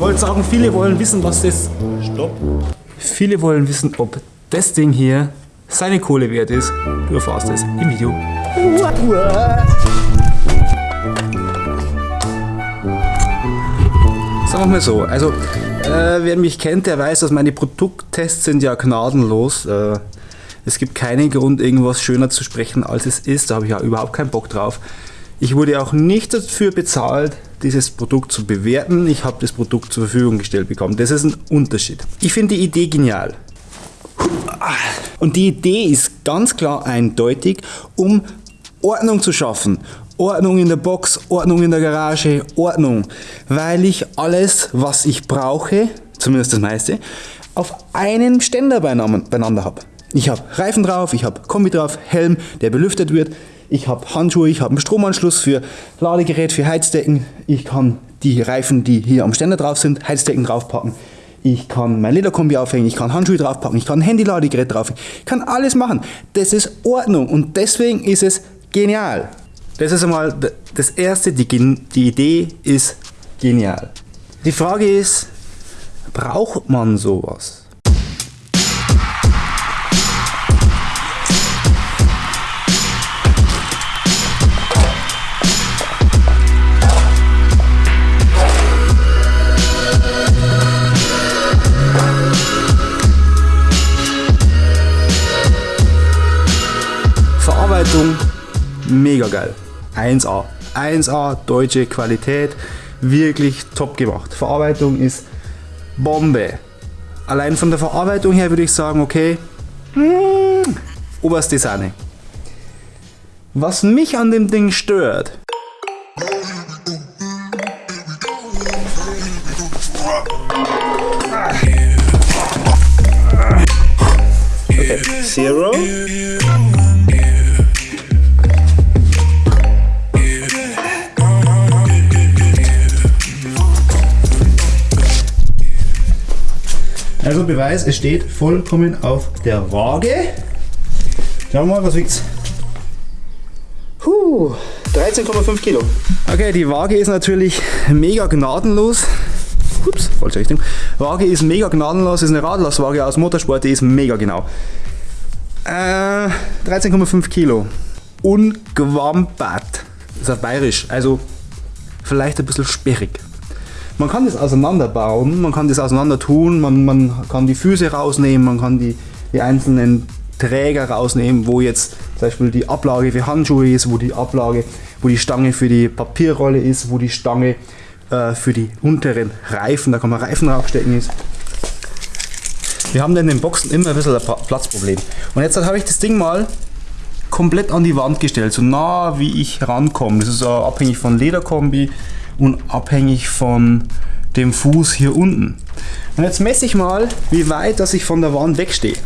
wollte sagen, viele wollen wissen, was das... Stopp. Viele wollen wissen, ob das Ding hier seine Kohle wert ist. Du erfährst es im Video. Sagen wir mal so, also äh, wer mich kennt, der weiß, dass meine Produkttests sind ja gnadenlos. Äh, es gibt keinen Grund, irgendwas schöner zu sprechen, als es ist. Da habe ich ja überhaupt keinen Bock drauf. Ich wurde auch nicht dafür bezahlt, dieses Produkt zu bewerten. Ich habe das Produkt zur Verfügung gestellt bekommen. Das ist ein Unterschied. Ich finde die Idee genial. Und die Idee ist ganz klar eindeutig, um Ordnung zu schaffen. Ordnung in der Box, Ordnung in der Garage, Ordnung. Weil ich alles, was ich brauche, zumindest das meiste, auf einem Ständer beieinander habe. Ich habe Reifen drauf, ich habe Kombi drauf, Helm, der belüftet wird, ich habe Handschuhe, ich habe einen Stromanschluss für Ladegerät, für Heizdecken. Ich kann die Reifen, die hier am Ständer drauf sind, Heizdecken draufpacken. Ich kann mein Lederkombi aufhängen, ich kann Handschuhe draufpacken, ich kann ein Handy-Ladegerät draufhängen. Ich kann alles machen. Das ist Ordnung und deswegen ist es genial. Das ist einmal das Erste, die, die Idee ist genial. Die Frage ist, braucht man sowas? Verarbeitung mega geil. 1A. 1A, deutsche Qualität, wirklich top gemacht. Verarbeitung ist Bombe. Allein von der Verarbeitung her würde ich sagen, okay, hm, oberste Sahne. Was mich an dem Ding stört, okay, Zero. Beweis, es steht vollkommen auf der Waage. Schauen wir mal, was wiegt Puh, 13,5 Kilo. Okay, die Waage ist natürlich mega gnadenlos. Ups, falsche Richtung. Waage ist mega gnadenlos, ist eine Radlasswaage aus Motorsport, die ist mega genau. Äh, 13,5 Kilo. Ungewampert. Das ist auf bayerisch, also vielleicht ein bisschen sperrig. Man kann das auseinanderbauen, man kann das auseinander tun, man, man kann die Füße rausnehmen, man kann die, die einzelnen Träger rausnehmen, wo jetzt zum Beispiel die Ablage für Handschuhe ist, wo die Ablage, wo die Stange für die Papierrolle ist, wo die Stange äh, für die unteren Reifen, da kann man Reifen draufstecken ist. Wir haben in den Boxen immer ein bisschen ein Platzproblem. Und jetzt habe ich das Ding mal komplett an die Wand gestellt, so nah wie ich rankomme. Das ist abhängig von Lederkombi, unabhängig von dem Fuß hier unten. Und jetzt messe ich mal, wie weit dass ich von der Wand wegstehe.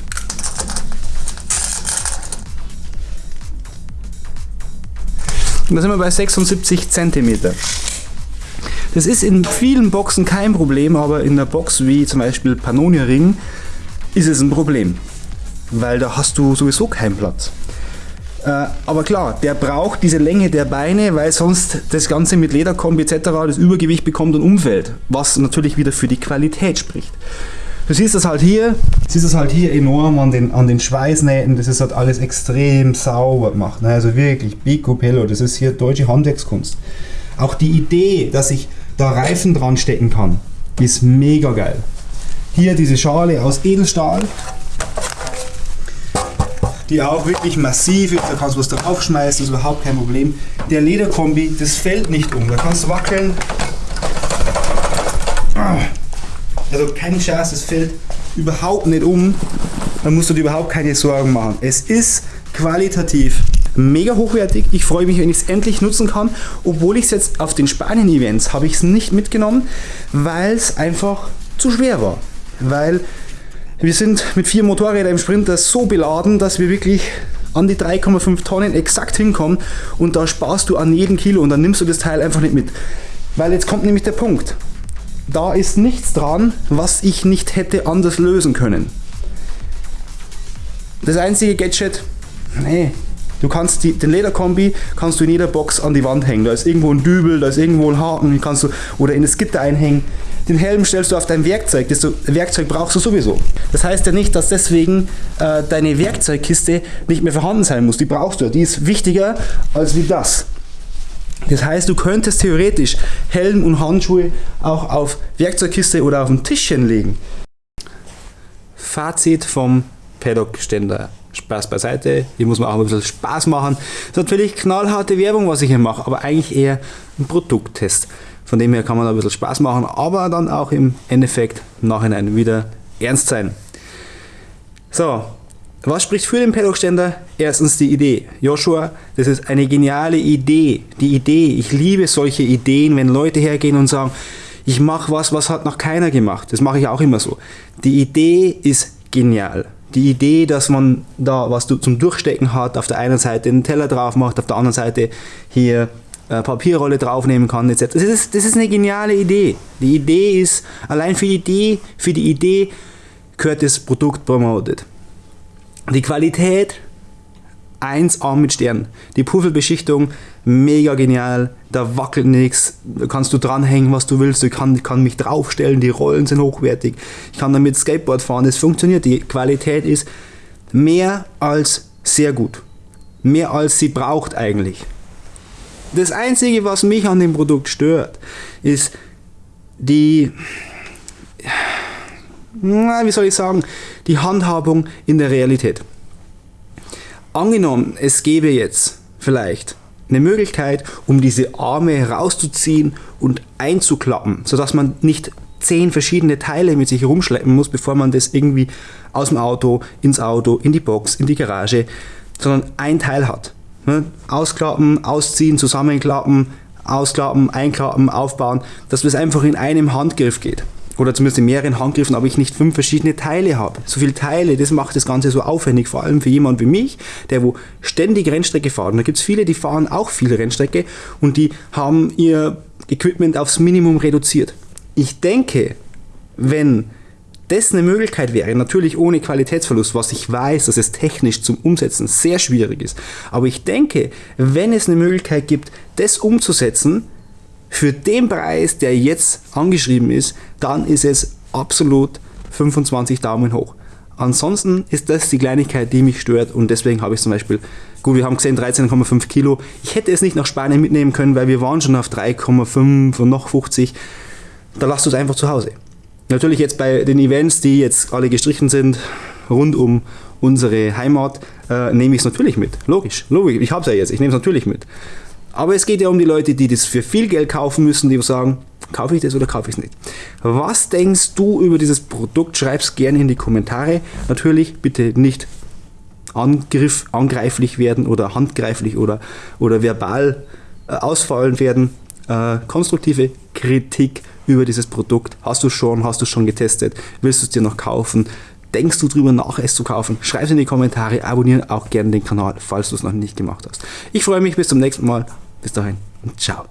Und da sind wir bei 76 cm. Das ist in vielen Boxen kein Problem, aber in einer Box wie zum Beispiel Pannonia Ring ist es ein Problem, weil da hast du sowieso keinen Platz. Äh, aber klar, der braucht diese Länge der Beine, weil sonst das Ganze mit Lederkombi etc. das Übergewicht bekommt und umfällt, was natürlich wieder für die Qualität spricht. Du siehst das halt hier, siehst das halt hier enorm an den, an den Schweißnähten, das ist halt alles extrem sauber gemacht. Ne? Also wirklich, Picopello, das ist hier deutsche Handwerkskunst. Auch die Idee, dass ich da Reifen dran stecken kann, ist mega geil. Hier diese Schale aus Edelstahl, die auch wirklich massiv ist, da kannst du was draufschmeißen, ist überhaupt kein Problem. Der Lederkombi, das fällt nicht um, da kannst du wackeln. Also kein Scherz, das fällt überhaupt nicht um. Da musst du dir überhaupt keine Sorgen machen. Es ist qualitativ mega hochwertig. Ich freue mich, wenn ich es endlich nutzen kann. Obwohl ich es jetzt auf den Spanien-Events habe ich es nicht mitgenommen, weil es einfach zu schwer war. Weil wir sind mit vier Motorrädern im Sprinter so beladen, dass wir wirklich an die 3,5 Tonnen exakt hinkommen und da sparst du an jedem Kilo und dann nimmst du das Teil einfach nicht mit. Weil jetzt kommt nämlich der Punkt. Da ist nichts dran, was ich nicht hätte anders lösen können. Das einzige Gadget, nee, du kannst die, den Lederkombi kannst du in jeder Box an die Wand hängen. Da ist irgendwo ein Dübel, da ist irgendwo ein Haken, kannst du oder in das Gitter einhängen. den Helm stellst du auf dein Werkzeug. Das Werkzeug brauchst du sowieso. Das heißt ja nicht, dass deswegen äh, deine Werkzeugkiste nicht mehr vorhanden sein muss. Die brauchst du. Die ist wichtiger als wie das. Das heißt, du könntest theoretisch Helm und Handschuhe auch auf Werkzeugkiste oder auf ein Tischchen legen. Fazit vom Paddock-Ständer. Spaß beiseite, hier muss man auch ein bisschen Spaß machen. Das ist natürlich knallharte Werbung, was ich hier mache, aber eigentlich eher ein Produkttest. Von dem her kann man ein bisschen Spaß machen, aber dann auch im Endeffekt Nachhinein wieder ernst sein. So, was spricht für den Paddock-Ständer? Erstens die Idee. Joshua, das ist eine geniale Idee. Die Idee, ich liebe solche Ideen, wenn Leute hergehen und sagen, ich mache was, was hat noch keiner gemacht. Das mache ich auch immer so. Die Idee ist genial. Die Idee, dass man da was zum Durchstecken hat, auf der einen Seite einen Teller drauf macht, auf der anderen Seite hier äh, Papierrolle draufnehmen kann, etc. Das ist, das ist eine geniale Idee. Die Idee ist, allein für die Idee, für die Idee gehört das Produkt promoted. Die Qualität 1A mit Stern. Die Puffelbeschichtung, mega genial. Da wackelt nichts. Da kannst du dranhängen, was du willst. Ich kann, kann mich draufstellen. Die Rollen sind hochwertig. Ich kann damit Skateboard fahren. Es funktioniert. Die Qualität ist mehr als sehr gut. Mehr als sie braucht eigentlich. Das Einzige, was mich an dem Produkt stört, ist die, wie soll ich sagen, die Handhabung in der Realität. Angenommen, es gäbe jetzt vielleicht eine Möglichkeit, um diese Arme herauszuziehen und einzuklappen, sodass man nicht zehn verschiedene Teile mit sich herumschleppen muss, bevor man das irgendwie aus dem Auto, ins Auto, in die Box, in die Garage, sondern ein Teil hat. Ne? Ausklappen, ausziehen, zusammenklappen, ausklappen, einklappen, aufbauen, dass das einfach in einem Handgriff geht oder zumindest in mehreren Handgriffen, aber ich nicht fünf verschiedene Teile habe. So viele Teile, das macht das Ganze so aufwendig, vor allem für jemanden wie mich, der wo ständig Rennstrecke fährt. Und da gibt es viele, die fahren auch viel Rennstrecke und die haben ihr Equipment aufs Minimum reduziert. Ich denke, wenn das eine Möglichkeit wäre, natürlich ohne Qualitätsverlust, was ich weiß, dass es technisch zum Umsetzen sehr schwierig ist, aber ich denke, wenn es eine Möglichkeit gibt, das umzusetzen, für den Preis, der jetzt angeschrieben ist, dann ist es absolut 25 Daumen hoch. Ansonsten ist das die Kleinigkeit, die mich stört und deswegen habe ich zum Beispiel, gut, wir haben gesehen 13,5 Kilo. Ich hätte es nicht nach Spanien mitnehmen können, weil wir waren schon auf 3,5 und noch 50. Da lasst es einfach zu Hause. Natürlich jetzt bei den Events, die jetzt alle gestrichen sind, rund um unsere Heimat, äh, nehme ich es natürlich mit. Logisch, logisch. Ich habe es ja jetzt, ich nehme es natürlich mit. Aber es geht ja um die Leute, die das für viel Geld kaufen müssen, die sagen, kaufe ich das oder kaufe ich es nicht. Was denkst du über dieses Produkt? Schreib es gerne in die Kommentare. Natürlich bitte nicht Angriff, angreiflich werden oder handgreiflich oder, oder verbal äh, ausfallen werden. Äh, konstruktive Kritik über dieses Produkt. Hast du schon, hast du schon getestet? Willst du es dir noch kaufen? Denkst du darüber nach, es zu kaufen? Schreib es in die Kommentare, abonniere auch gerne den Kanal, falls du es noch nicht gemacht hast. Ich freue mich bis zum nächsten Mal. Bis dahin und ciao.